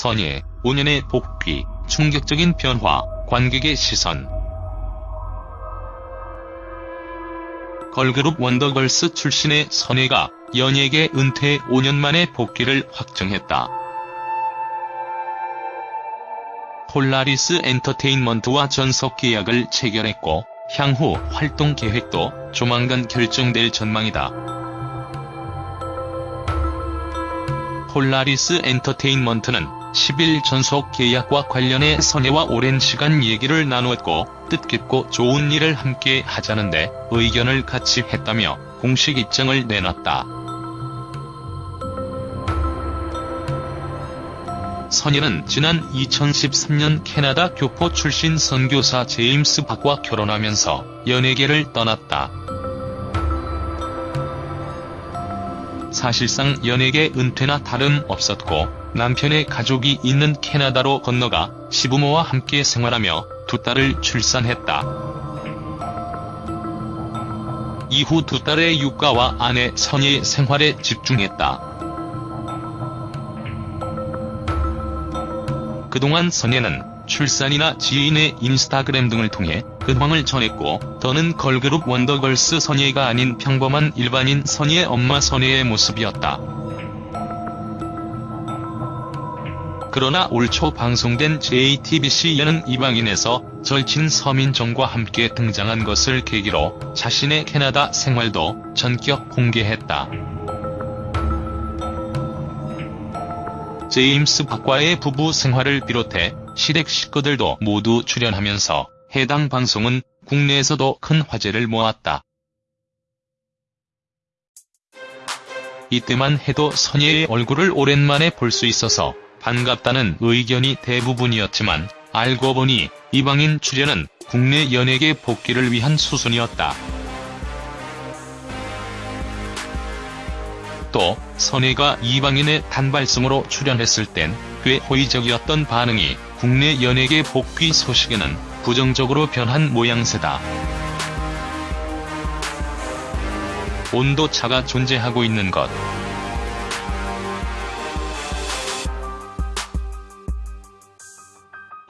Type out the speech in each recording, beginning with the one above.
선예, 5년의 복귀, 충격적인 변화, 관객의 시선. 걸그룹 원더걸스 출신의 선예가 연예계 은퇴 5년 만에 복귀를 확정했다. 폴라리스 엔터테인먼트와 전속 계약을 체결했고 향후 활동 계획도 조만간 결정될 전망이다. 폴라리스 엔터테인먼트는 10일 전속 계약과 관련해 선예와 오랜 시간 얘기를 나누었고 뜻깊고 좋은 일을 함께 하자는데 의견을 같이 했다며 공식 입장을 내놨다. 선예는 지난 2013년 캐나다 교포 출신 선교사 제임스 박과 결혼하면서 연예계를 떠났다. 사실상 연예계 은퇴나 다름없었고 남편의 가족이 있는 캐나다로 건너가 시부모와 함께 생활하며 두 딸을 출산했다. 이후 두 딸의 육가와 아내 선예의 생활에 집중했다. 그동안 선예는 출산이나 지인의 인스타그램 등을 통해 근황을 전했고 더는 걸그룹 원더걸스 선예가 아닌 평범한 일반인 선예 엄마 선예의 모습이었다. 그러나 올 초 방송된 JTBC 예능 이방인에서 절친 서민정과 함께 등장한 것을 계기로 자신의 캐나다 생활도 전격 공개했다. 제임스 박과의 부부 생활을 비롯해 시댁 식구들도 모두 출연하면서 해당 방송은 국내에서도 큰 화제를 모았다. 이때만 해도 선예의 얼굴을 오랜만에 볼 수 있어서 반갑다는 의견이 대부분이었지만 알고 보니 이방인 출연은 국내 연예계 복귀를 위한 수순이었다. 또 선예가 이방인의 단발성으로 출연했을 땐 꽤 호의적이었던 반응이 국내 연예계 복귀 소식에는 부정적으로 변한 모양새다. 온도차가 존재하고 있는 것.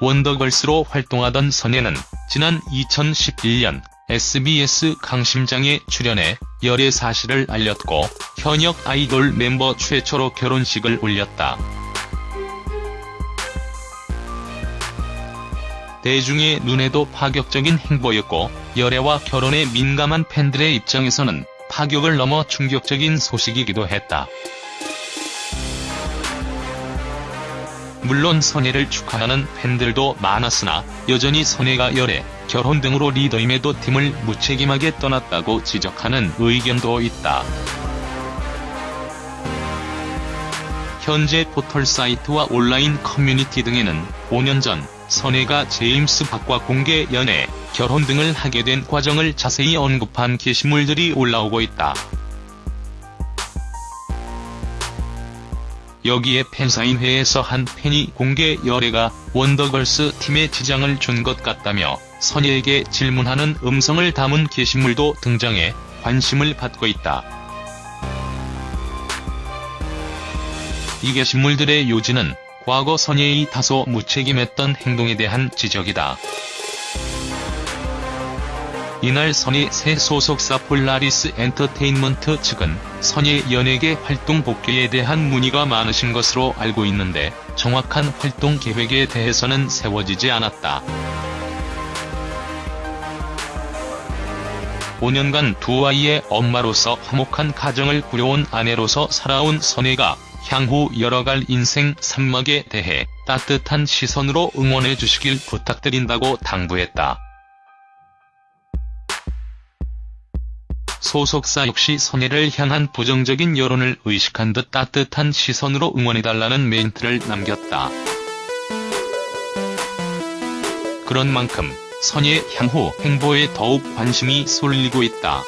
원더걸스로 활동하던 선예는 지난 2011년 SBS 강심장에 출연해 열애 사실을 알렸고 현역 아이돌 멤버 최초로 결혼식을 올렸다. 대중의 눈에도 파격적인 행보였고 열애와 결혼에 민감한 팬들의 입장에서는 파격을 넘어 충격적인 소식이기도 했다. 물론 선예를 축하하는 팬들도 많았으나 여전히 선예가 열애, 결혼 등으로 리더임에도 팀을 무책임하게 떠났다고 지적하는 의견도 있다. 현재 포털 사이트와 온라인 커뮤니티 등에는 5년 전 선예가 제임스 박과 공개 연애, 결혼 등을 하게 된 과정을 자세히 언급한 게시물들이 올라오고 있다. 여기에 팬사인회에서 한 팬이 공개 열애가 원더걸스 팀에 지장을 준 것 같다며 선예에게 질문하는 음성을 담은 게시물도 등장해 관심을 받고 있다. 이 게시물들의 요지는 과거 선예의 다소 무책임했던 행동에 대한 지적이다. 이날 선예 새 소속사 폴라리스 엔터테인먼트 측은 선예 연예계 활동 복귀에 대한 문의가 많으신 것으로 알고 있는데 정확한 활동 계획에 대해서는 세워지지 않았다. 5년간 두 아이의 엄마로서 화목한 가정을 꾸려온 아내로서 살아온 선예가 향후 열어갈 인생 산막에 대해 따뜻한 시선으로 응원해 주시길 부탁드린다고 당부했다. 소속사 역시 선해를 향한 부정적인 여론을 의식한 듯 따뜻한 시선으로 응원해달라는 멘트를 남겼다. 그런 만큼 선의 향후 행보에 더욱 관심이 쏠리고 있다.